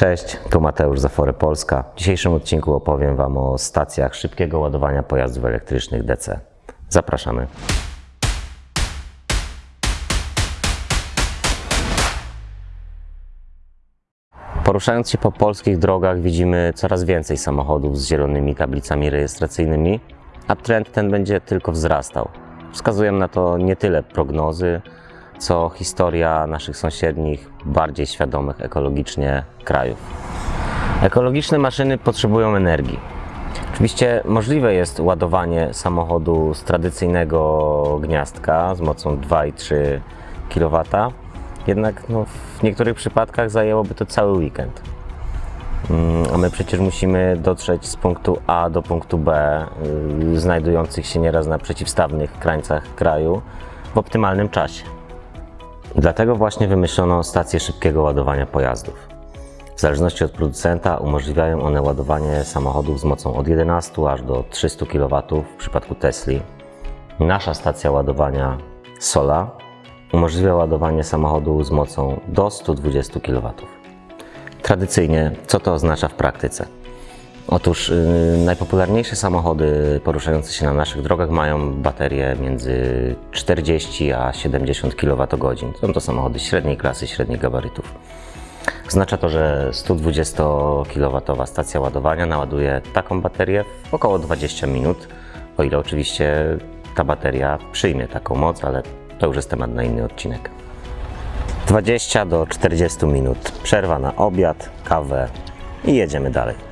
Cześć, tu Mateusz z Afory Polska. W dzisiejszym odcinku opowiem Wam o stacjach szybkiego ładowania pojazdów elektrycznych DC. Zapraszamy. Poruszając się po polskich drogach widzimy coraz więcej samochodów z zielonymi tablicami rejestracyjnymi, a trend ten będzie tylko wzrastał. Wskazują na to nie tyle prognozy, co historia naszych sąsiednich, bardziej świadomych ekologicznie krajów. Ekologiczne maszyny potrzebują energii. Oczywiście możliwe jest ładowanie samochodu z tradycyjnego gniazdka z mocą 2,3 kW, jednak no, w niektórych przypadkach zajęłoby to cały weekend. Mm, A my przecież musimy dotrzeć z punktu A do punktu B, yy, znajdujących się nieraz na przeciwstawnych krańcach kraju, w optymalnym czasie. Dlatego właśnie wymyślono stacje szybkiego ładowania pojazdów. W zależności od producenta umożliwiają one ładowanie samochodów z mocą od 11 aż do 300 kW w przypadku Tesli. Nasza stacja ładowania Sola umożliwia ładowanie samochodu z mocą do 120 kW. Tradycyjnie, co to oznacza w praktyce? Otóż yy, najpopularniejsze samochody poruszające się na naszych drogach mają baterie między 40 a 70 kWh. Są to samochody średniej klasy, średnich gabarytów. Oznacza to, że 120 kW stacja ładowania naładuje taką baterię w około 20 minut, o ile oczywiście ta bateria przyjmie taką moc, ale to już jest temat na inny odcinek. 20 do 40 minut, przerwa na obiad, kawę i jedziemy dalej.